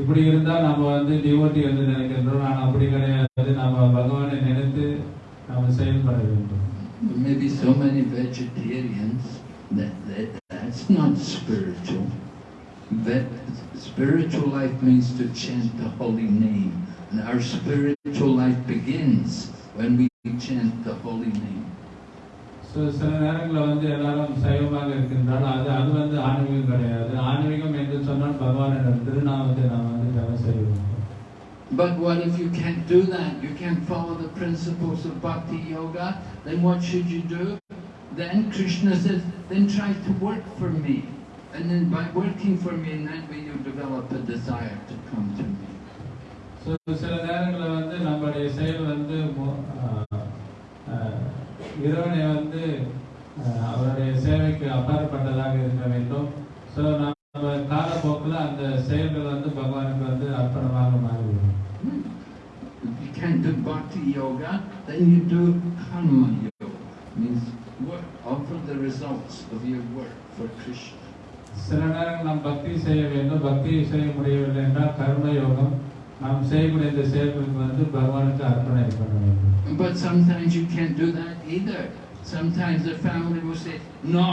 இப்படி இருந்தால் நம்ம வந்து டிவோட்டி என்று நினைக்கின்றோம் ஆனால் அப்படி கிடையாது நம்ம பகவானை நினைத்து நாம் செயல்பட வேண்டும் There may be so many vegetarians that, that that's not spiritual. That spiritual life means to chant the holy name. And our spiritual life begins when we chant the holy name. So சில நேரங்களில் வந்து எல்லாரும் சைவமாக இருக்கின்றால் அது அது வந்து ஆன்மீகம் கிடையாது ஆன்மீகம் என்று சொன்னால் பகவானிடம் திருநாமத்தை நாம் வந்து ஜபம் செய்ய வேண்டும் But what if you can't do that? You can't follow the principles of Bhakti Yoga? Then what should you do? Then Krishna says, then try to work for me. And then by working for me, in that way you develop a desire to come to me. So சில நேரங்களில் வந்து நம்மளுடைய செயல் வந்து மோ- ஆஹ், ஆஹ், இறைவனை வந்து ஆஹ், அவருடைய சேவைக்கு அப்பாற்பட்டதாக இருக்க வேண்டும் ஸோ நம்ம காலப்போக்கில் அந்த செயல்கள் do bhakti yoga, then you do karma yoga, means work, offer the results of your work for Krishna. சில நேரங்கள் நாம் பக்தி செய்ய வேண்டும் பக்தி செய்ய முடியவில்லை என்றால் கர்ம யோகம் நாம் செய்யக்கூடிய இந்த செயல்களுக்கு வந்து பகவானுக்கு அர்ப்பணை பண்ண வேண்டும் But sometimes you can't do that either. Sometimes the family will say, no,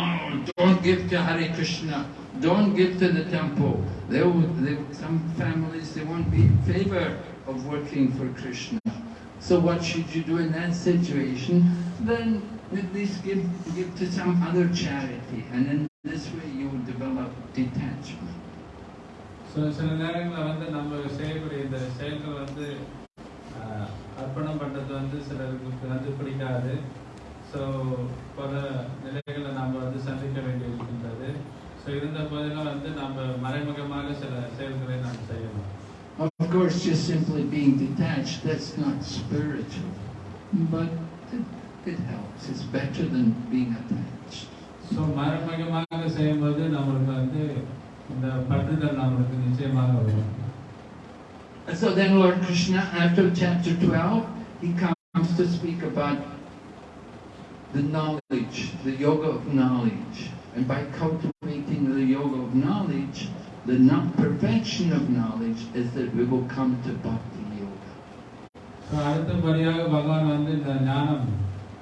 don't give to Hare Krishna, don't give to the temple. They will, they, some families, they won't be in favor of working for Krishna. So what should you do in that situation? Then at least give, give to some other charity. And in this way you will develop detachment. So சில நேரங்களில் வந்து நம்ம செய்யக்கூடிய இந்த செயல்கள் வந்து ஆஹ், அர்ப்பணம் பண்ணுறது வந்து சிலருக்கு வந்து பிடிக்காது ஸோ பல நிலைகளை நாம் வந்து சந்திக்க வேண்டி இருக்கின்றது ஸோ இருந்த போதிலும் வந்து நம்ம மறைமுகமாக சில செயல்களை நாம் செய்யணும் Of course, just simply being detached, that's not spiritual. But it, it helps. It's better than being attached. So மறைமுகமாக செய்யும்போது நம்மளுக்கு வந்து இந்த பற்றுதல் நம்மளுக்கு நிச்சயமாக வரும் And so then Lord Krishna, after chapter 12, he comes to speak about the knowledge, the yoga of knowledge. And by cultivating the yoga of knowledge, the not perfection of knowledge is that we will come to bhakti yoga. So அடுத்தபடியாக பகவான் வந்து இந்த ஞானம்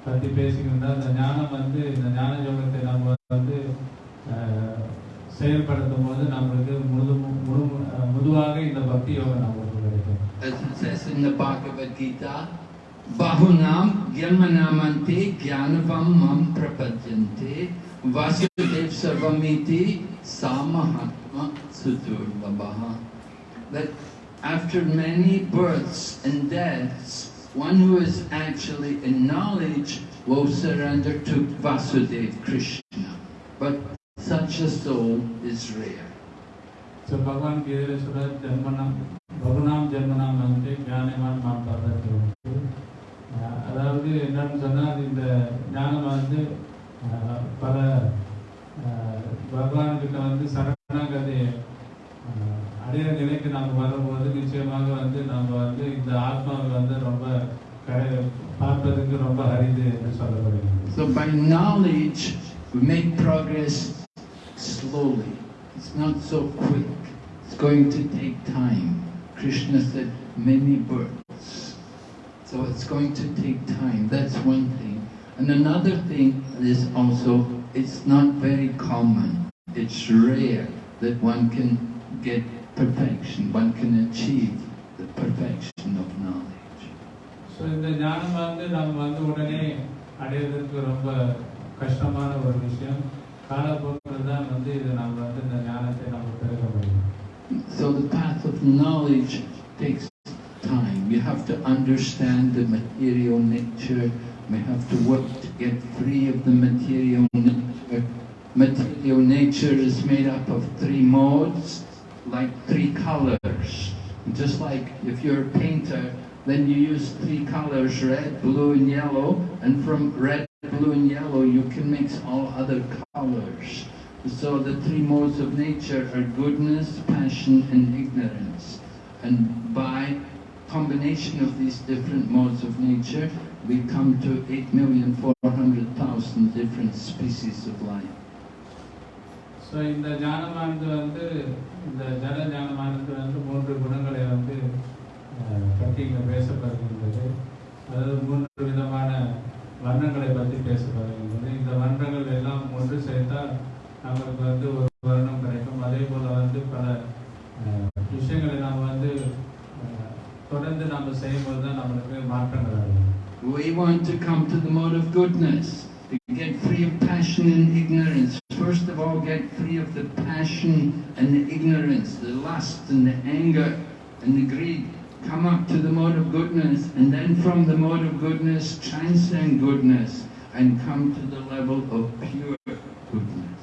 பற்றி பேசுகின்றார் இந்த ஞானம் வந்து இந்த ஞான யோகத்தை நம்ம வந்து அஹ், செயல்படுத்தும் போது நம்மளுக்கு முழு முழு அஹ், முழுவாக இந்த பக்தி யோகம் நம்மளுக்கு கிடைக்கும் As it says in the Bhagavad Gita, Bahunam Gyanmanamante Gyanavam Mam Prapadyante Vasudev Sarvamiti Samahatma Sudurlabhaha. That after many births and deaths, one who is actually in knowledge will surrender to Vasudev Krishna. But such a soul is rare. So பகவான் கீதையில சொல்ற ஜென்மனம் பகுனாம் ஜென்மனாம் வந்து ஞானமான் மாம் பர்வத்தில் வந்து அஹ், அதாவது என்னன்னு சொன்னால் இந்த ஞானம் வந்து அஹ், பல அஹ், பகவான்கிட்ட வந்து சரணாகதி அஹ், அடையிற நிலைக்கு நாம் வரும்போது நிச்சயமாக வந்து நம்ம வந்து இந்த ஆத்மாவை வந்து ரொம்ப கடை பார்ப்பதற்கு ரொம்ப அரிது என்று சொல்லப்படுகிறது So by knowledge, we make progress slowly. It's not so quick. It's going to take time. Krishna said many births. So it's going to take time. That's one thing. And another thing is also, it's not very common. It's rare that one can get perfection, one can achieve the perfection of knowledge. So இந்த ஞானம் வந்து நம்ம வந்து உடனே அடையிறதுக்கு ரொம்ப கஷ்டமான ஒரு விஷயம் காலப்போக்கில் தான் வந்து இது நம்ம வந்து இந்த ஞானத்தை நம்ம பெருக முடியும் So the path of knowledge takes time. You have to understand the material nature. We have to work to get free of the material nature. Material nature is made up of three modes, like three colors. Just like if you're a painter, then you use three colors, red, blue and yellow, and from red, blue and yellow you can mix all other colors. So the three modes of nature are goodness, passion and ignorance. And by combination of these different modes of nature, we come to 8,400,000 different species of life. So இந்த ஞானமானது வந்து இந்த ஜல ஞானமானது வந்து மூன்று குணங்களை வந்து அஹ், பற்றி இங்கே பேசப்படுகின்றது. அதாவது மூன்று விதமான வர்ணங்களை பற்றி பேசப்படுகின்றது. இந்த வர்ணங்கள் எல்லாம் ஒன்று சேர்த்தால் நம்மளுக்கு வந்து ஒரு வர்ணம் கிடைக்கும். அதே போல் வந்து பல அஹ், விஷயங்களை நாம் வந்து தொடர்ந்து நம்ம செய்யும்போது தான் நம்மளுக்கு மாற்றங்கள் ஆகும். We want to come to the mode of goodness, to get free of passion and ignorance. First of all, get free of the passion and the ignorance, the lust and the anger and the greed. Come up to the mode of goodness, and then from the mode of goodness, transcend goodness and come to the level of pure goodness.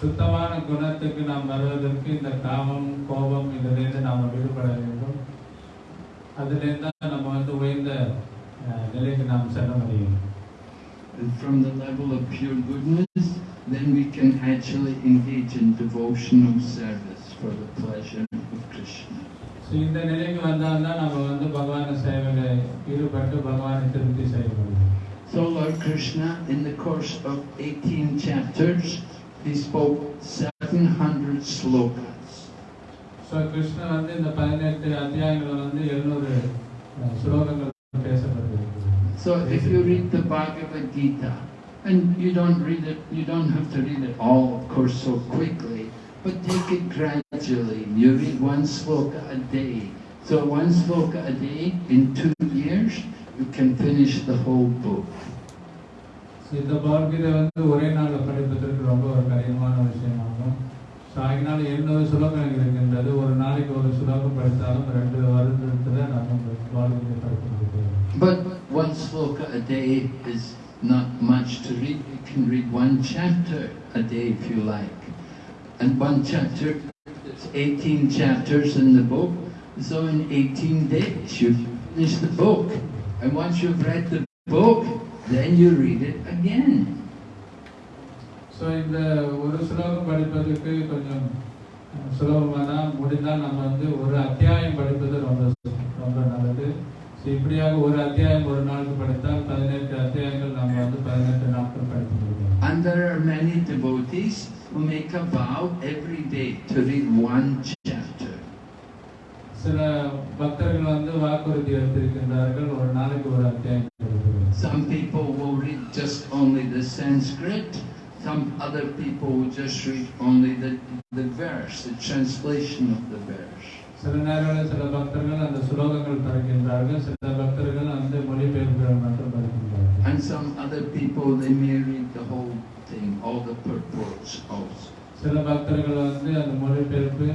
சுத்தமான குணத்துக்கு நாம் வருவதற்கு இந்த காமம் கோபம் இதிலிருந்து நாம் விடுபட வேண்டும் அதிலிருந்து தான் நம்ம வந்து உயர்ந்த அஹ், நிலைக்கு நாம் செல்ல முடியும் And from the level of pure goodness, then we can actually engage in devotional service for the pleasure of Krishna. So இந்த நிலைக்கு வந்தால் தான் நம்ம வந்து பகவான சேவையில் ஈடுபட்டு பகவானை திருப்தி செய்ய முடியும் So Lord Krishna, in the course of 18 chapters, he spoke 700 slokas. So Krishnan வந்து இந்த பதினெட்டு அத்தியாயங்கள் வந்து எழுநூறு ஸ்லோகங்கள் பேசப்பட்டிருக்கு So if you read the Bhagavad Gita, and you don't read it, you don't have to read it all, of course, so quickly, but take it gradually. You read one sloka a day. So one sloka a day, in two years, you can finish the whole book. So இந்த பகவத்கீதை வந்து ஒரே நாளில் படிப்பதற்கு ரொம்ப ஒரு கடினமான விஷயமாகும் so அதனால எண்ணூறு ஸ்லோகங்கள் இருக்கின்றது ஒரு நாளைக்கு ஒரு ஸ்லோகம் படித்தாலும் ரெண்டு வருடத்தில் நம்ம வாழ்க்கையை படிக்க முடியும் But one sloka a day is not much to read. You can read one chapter a day if you like. And one chapter, there's 18 chapters in the book. So in 18 days you finish the book. And once you've read the book, then you read it again. So இந்த ஒரு ஸ்லோகம் படிப்பதற்கு கொஞ்சம் சுலபமாக தான் முடிந்தால் நம்ம வந்து ஒரு அத்தியாயம் படிப்பது ரொம்ப ரொம்ப நல்லது ஸோ இப்படியாக ஒரு அத்தியாயம் ஒரு நாளுக்கு படித்தால் பதினெட்டு அத்தியாயங்கள் நம்ம வந்து பதினெட்டு நாட்கள் படித்து முடியும் And there are many devotees who make a vow every day to read one chapter. சில பக்தர்கள் வந்து வாக்குறுதி எடுத்திருக்கின்றார்கள் ஒரு நாளைக்கு ஒரு அத்தியாயம் படிப்பது Some people will read just only the Sanskrit. Some other people will just read only the, the verse, the translation of the verse. சில நேரங்களில் சில பக்தர்கள் அந்த சுலோகங்கள் படிக்கின்றார்கள் சில பக்தர்கள் அந்த மொழிபெயர்ப்புகள் மட்டும் படிக்கின்றார்கள் And some other people, they may read the whole thing, all the purports also. சில பக்தர்கள் வந்து அந்த மொழிபெயர்ப்பு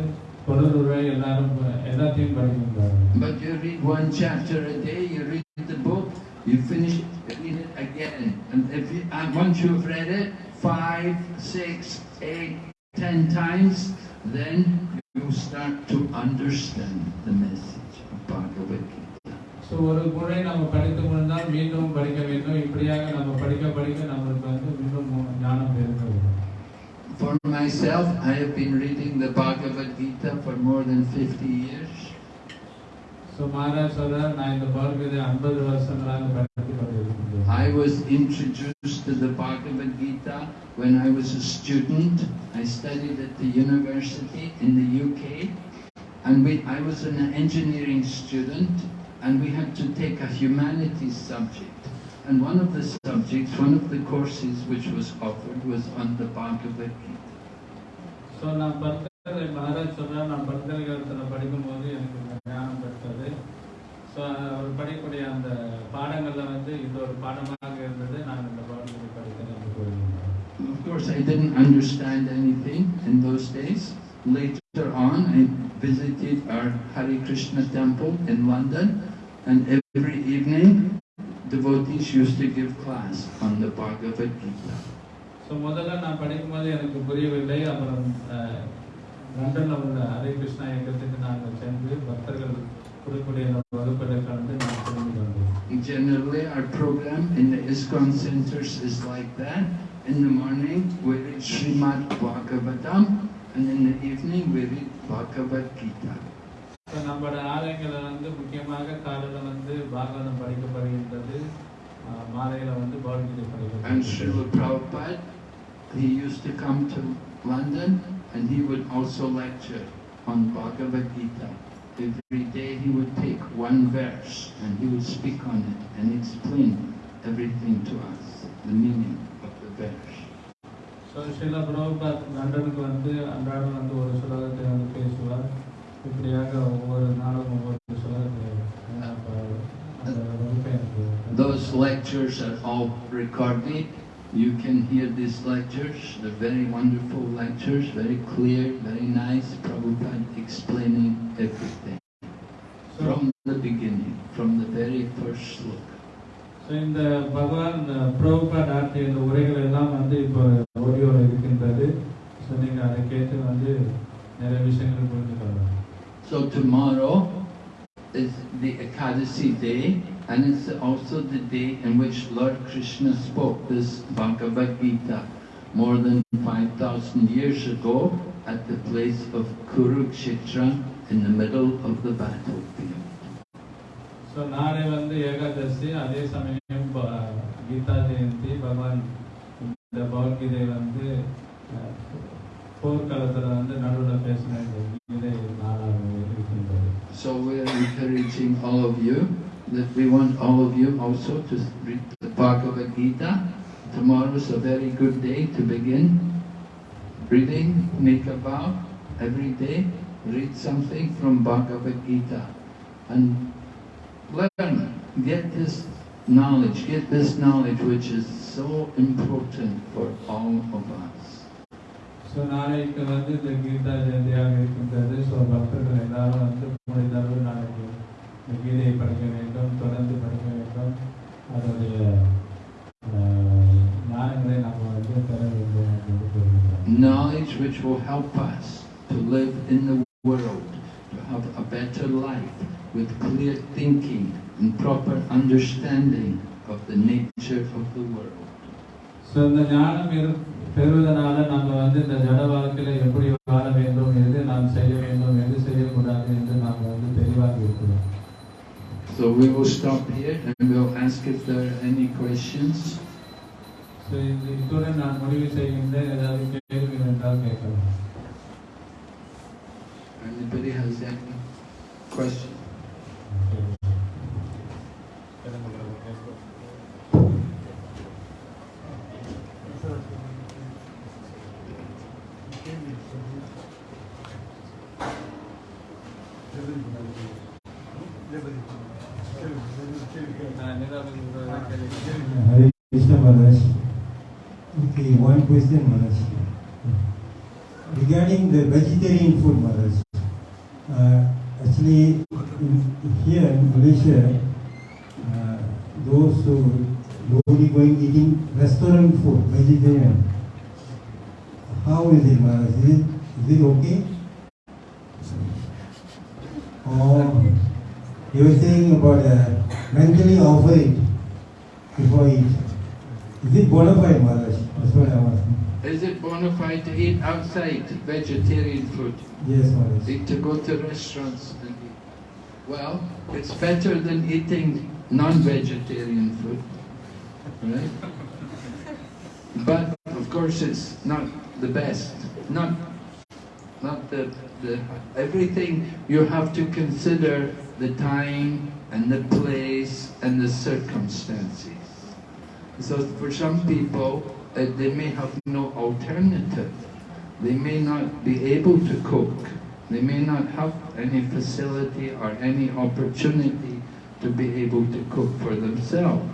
பொருளுரை எல்லாரும் எல்லாத்தையும் படிக்கின்றார்கள் But you read one chapter a day, you read the book, you finish it, you read it again. And if you, and once you've read it five, six, eight, ten times, then you start to understand the message of Bhagavad Gita. So ஒரு முறை நம்ம படித்து முடிந்தால் மீண்டும் படிக்க வேண்டும் இப்படியாக நம்ம படிக்க படிக்க நம்மளுக்கு வந்து மீண்டும் ஞானம் பெருக வேண்டும் For myself, I have been reading the Bhagavad Gita for more than 50 years. So Maharaj சொல்றார் நான் இந்த பகவத்கீதை ஐம்பது வருஷங்களாக படித்து கொண்டிருக்கின்றேன் I was introduced to the Bhagavad Gita when I was a student. I studied at the university in the UK. And we, I was an engineering student and we had to take a humanities subject. And one of the subjects, one of the courses which was offered was on the Bhagavad Gita. So நான் பல்கலை மகாராஜ் சொல்றார் நான் பல்கலைக்கழகத்தில் படிக்கும்போது எனக்கு இந்த ஞானம் பெற்றது so அவர் படிக்கக்கூடிய அந்த பாடங்களில் வந்து இது ஒரு பாடமாக இருந்தது நான் இந்த என்று கூறுகின்றேன் Of course, I didn't understand anything in those days. Later on, I visited our Hare Krishna temple in London, and every evening, devotees used to give class on the Bhagavad Gita. So முதல்ல நான் படிக்கும்போது எனக்கு புரியவில்லை அப்புறம் லண்டன்ல உள்ள ஹரே கிருஷ்ணா இயக்கத்துக்கு நாங்கள் சென்று பக்தர்கள் கொடுக்கக்கூடிய அந்த வகுப்பில் கலந்து நான் தெரிந்து கொண்டேன் Generally, our program in the ISKCON centers is like that. In the morning, we read Srimad Bhagavatam, and in the evening, we read Bhagavad Gita. So நம்மளோட ஆலயங்களில் வந்து முக்கியமாக காலையில் வந்து பாகவதம் படிக்கப்படுகின்றது அஹ், மாலையில வந்து பகவத்கீதை And படிக்கப்படுகிறது Srila Prabhupada, he used to come to London and he would also lecture on Bhagavad Gita. Every day he would take one verse and he would speak on it and explain everything to us, the meaning of the verse. So Srila Prabhupad லண்டனுக்கு வந்து அன்றாடம் வந்து ஒரு சுலகத்தை வந்து பேசுவார் இப்படியாக ஒவ்வொரு நாளும் ஒவ்வொரு சுலகத்தை அஹ், அந்த வகுப்பை எனக்கு Those lectures are all recorded. You can hear these lectures. They're very wonderful lectures, very clear, very nice. Prabhupada explaining everything so from the beginning, from the very first sloka. So இந்த பகவான் பிரபுபாட் ஆற்றிய இந்த உரைகள் எல்லாம் வந்து இப்போ ஆடியோவில் இருக்கின்றது ஸோ நீங்கள் அதை கேட்டு வந்து நிறைய விஷயங்கள் புரிந்து கொள்ளலாம் So tomorrow is the Ekadasi day, and it's also the day in which Lord Krishna spoke this Bhagavad Gita more than 5,000 years ago at the place of Kurukshetra in the middle of the battlefield. So நாளை வந்து ஏகாதசி அதே சமயம் ப- கீதா ஜெயந்தி பகவான் இந்த பகவத்கீதை வந்து அஹ், போர்க்காலத்தில் வந்து நடுவில் பேசின இந்த கீதை நாளாக so we are encouraging all of you that we want all of you also to read the Bhagavad Gita. Tomorrow is a very good day to begin reading, make a vow every day, read something from Bhagavad Gita and learn, get this knowledge, get this knowledge which is so important for all of us. So நாளைக்கு வந்து இந்த கீதா ஜெயந்தியாக இருக்கின்றது so பக்தர்கள் எல்லாரும் வந்து முடிந்த அளவு நாளைக்கு இந்த கீதையை படிக்க வேண்டும் தொடர்ந்து படிக்க வேண்டும் அதோடைய அஹ், ஞானங்களை நம்ம வந்து பெற வேண்டும் அப்படின்னு கூறுகிறார் Knowledge which will help us to live in the world, to have a better life with clear thinking and proper understanding of the nature of the world. So இந்த ஞானம் இரு பெறுவதனால நம்ம வந்து இந்த ஜட வாழ்க்கையில எப்படி வாழ வேண்டும் எது நாம் செய்ய வேண்டும் எது செய்யக்கூடாது என்று நாம் வந்து தெளிவாக இருக்கிறோம் So we will stop here and we'll ask if there are any questions. So இது இத்துடன் நான் முடிவு செய்கின்றேன் ஏதாவது கேள்வி என்றால் கேட்கலாம் Anybody has any question? One question Maharaj. Regarding the vegetarian food Maharaj. Uh, actually, in, here in Malaysia, uh, those who nobody going eating restaurant food, vegetarian. How is it Maharaj? Is it, is it okay? Or you were saying about uh, mentally offer it before eat. Is it bona fide, Maharaj? That's what I'm asking. It to eat outside vegetarian food? Yes, Maharaj. To go to restaurants and eat. Well, it's better than eating non-vegetarian food, right? But of course, it's not the best. Not, not the, the everything. You have to consider the time and the place and the circumstances. So for some people, uh, they may have no alternative. They may not be able to cook. They may not have any facility or any opportunity to be able to cook for themselves.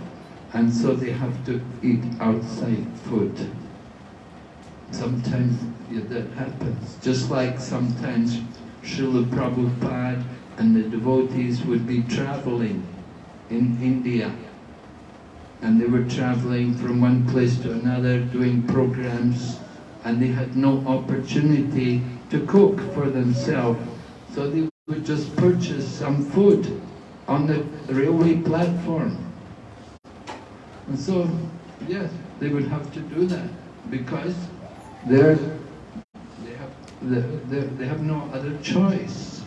And so they have to eat outside food. Sometimes that happens. Just like sometimes Srila Prabhupada and the devotees would be traveling in India and they were traveling from one place to another doing programs and they had no opportunity to cook for themselves. So they would just purchase some food on the railway platform. And so yes they would have to do that because they're they have they have no other choice.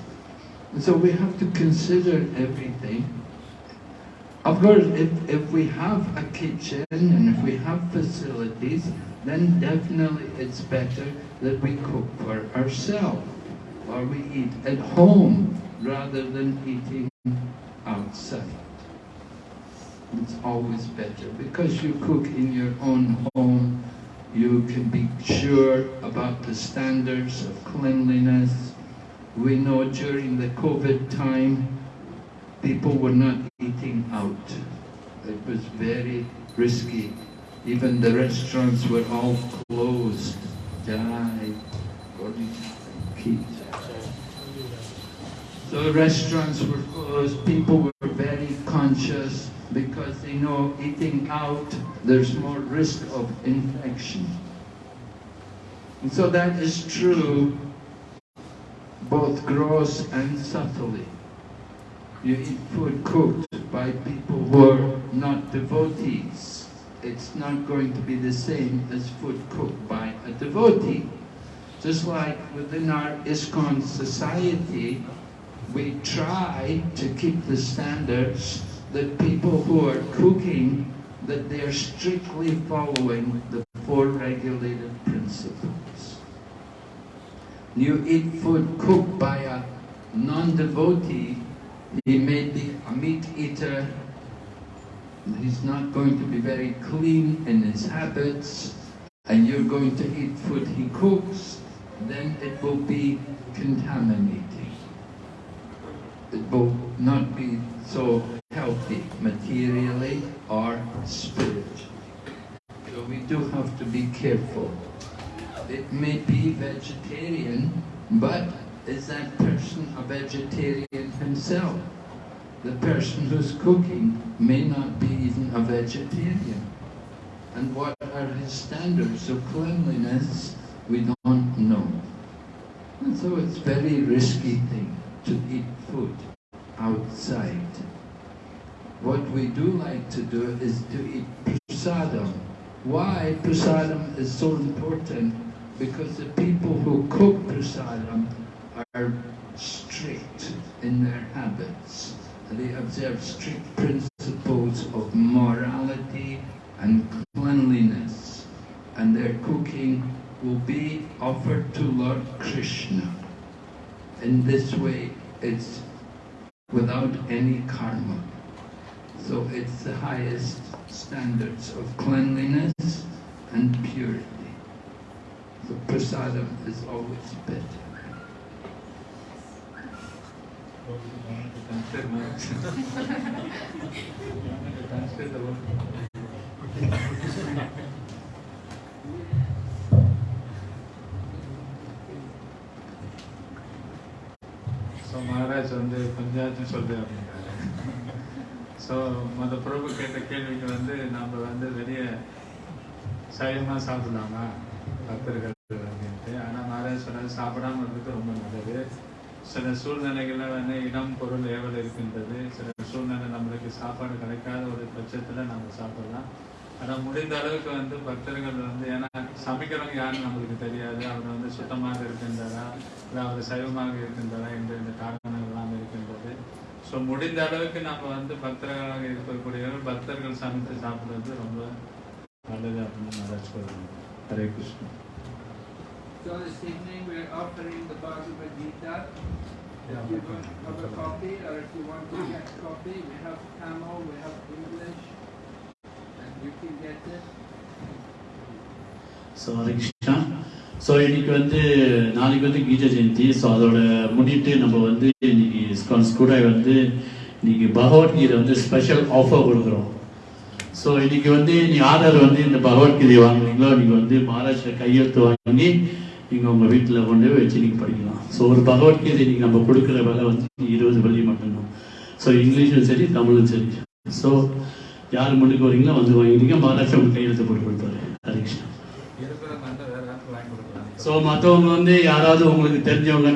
And so we have to consider everything of course, if, if we have a kitchen and if we have facilities, then definitely it's better that we cook for ourselves or we eat at home rather than eating outside. It's always better because you cook in your own home, you can be sure about the standards of cleanliness. We know during the COVID time, people were not eating out. It was very risky. Even the restaurants were all closed. Jai. So restaurants were closed, people were very conscious because they know eating out, there's more risk of infection. And so that is true both gross and subtly food cooked by people who are not devotees. It's not going to be the same as food cooked by a devotee. Just like within our ISKCON society, we try to keep the standards that people who are cooking, that they are strictly following the four regulated principles. You eat food cooked by a non-devotee, he may be a meat eater, he's not going to be very clean in his habits, and you're going to eat food he cooks, then it will be contaminating. It will not be so healthy materially or spiritually. So we do have to be careful. it may be vegetarian, but is that person a vegetarian himself? The person who's cooking may not be even a vegetarian. And what are his standards of cleanliness? We don't know. And so it's very risky thing to eat food outside. What we do like to do is to eat prasadam. Why prasadam is so important? Because the people who cook prasadam are strict in their habits. They observe strict principles of morality and cleanliness. And their cooking will be offered to Lord Krishna. In this way, it's without any karma. So it's the highest standards of cleanliness and purity. So prasadam is always better. So Maharaj வந்து பஞ்சாயத்து சொல்லு அப்படின்றாரு. So மத பிரபு கேட்ட கேள்விக்கு வந்து நம்ம வந்து வெளியே சைவமாக சாப்பிடலாமா? பக்தர்கள் அப்படின்ட்டு. ஆனால் மகாராஜ் சொன்னது சாப்பிடாம இருக்கிறது ரொம்ப நல்லது. சில சூழ்நிலைகளில் வந்து இடம் பொருள் ஏவல் இருக்கின்றது. சில சூழ்நிலை நம்மளுக்கு சாப்பாடு கிடைக்காத ஒரு பட்சத்தில் நம்ம சாப்பிடலாம். ஆனால் முடிந்த அளவுக்கு வந்து பக்தர்கள் வந்து ஏன்னா சமைக்கிறவங்க யாருன்னு நம்மளுக்கு தெரியாது. அவர் வந்து சுத்தமாக இருக்கின்றாரா? இல்லை அவர் சைவமாக இருக்கின்றாரா? என்ற இந்த காரணங்கள் எல்லாம் இருக்கின்றது. ஸோ முடிந்த அளவுக்கு நம்ம வந்து பக்தர்களாக இருக்கக்கூடியவர்கள் பக்தர்கள் சமைத்து சாப்பிடுறது ரொம்ப நல்லது அப்படின்னு Maharaj Hare Krishnan So this evening we're offering the Bhagavad Gita. Yeah, If you okay. don't have a copy or if you want to get a copy, we have Tamil, we have English, and you can get it. So Hare Krishna so இன்னைக்கு வந்து நாளைக்கு வந்து கீத Jayanthi so அதோட முன்னிட்டு நம்ம வந்து இன்னைக்கு scones கூட வந்து இன்னைக்கு பகவத்கீதை வந்து ஸ்பெஷல் ஆஃபர் கொடுக்குறோம் ஸோ இன்னைக்கு வந்து நீ ஆர்டர் வந்து இந்த பகவத்கீதை வாங்குறீங்களோ நீங்கள் வந்து மகாராஷ்டிரா கையெழுத்து வாங்கி நீங்கள் உங்கள் வீட்டில் கொண்டு வச்சு நீங்கள் படிக்கலாம். ஸோ ஒரு பகவத்கீதை இன்னைக்கு நம்ம கொடுக்குற விலை வந்து இருபது வெள்ளி மட்டும்தான். ஸோ இங்கிலீஷும் சரி தமிழும் சரி. ஸோ யார் முன்னுக்கு வரீங்களோ வந்து வாங்கிட்டீங்க மகாராஷ்டிரா உங்களுக்கு கையெழுத்து போட்டு கொடுப்பாரு ஹரே கிருஷ்ணா. இருக்கிறவங்க வந்து வேற யாருக்கு வாங்கி கொடுக்கலாம். ஸோ மற்றவங்க வந்து யாராவது உங்களுக்கு தெரிஞ்சவங்க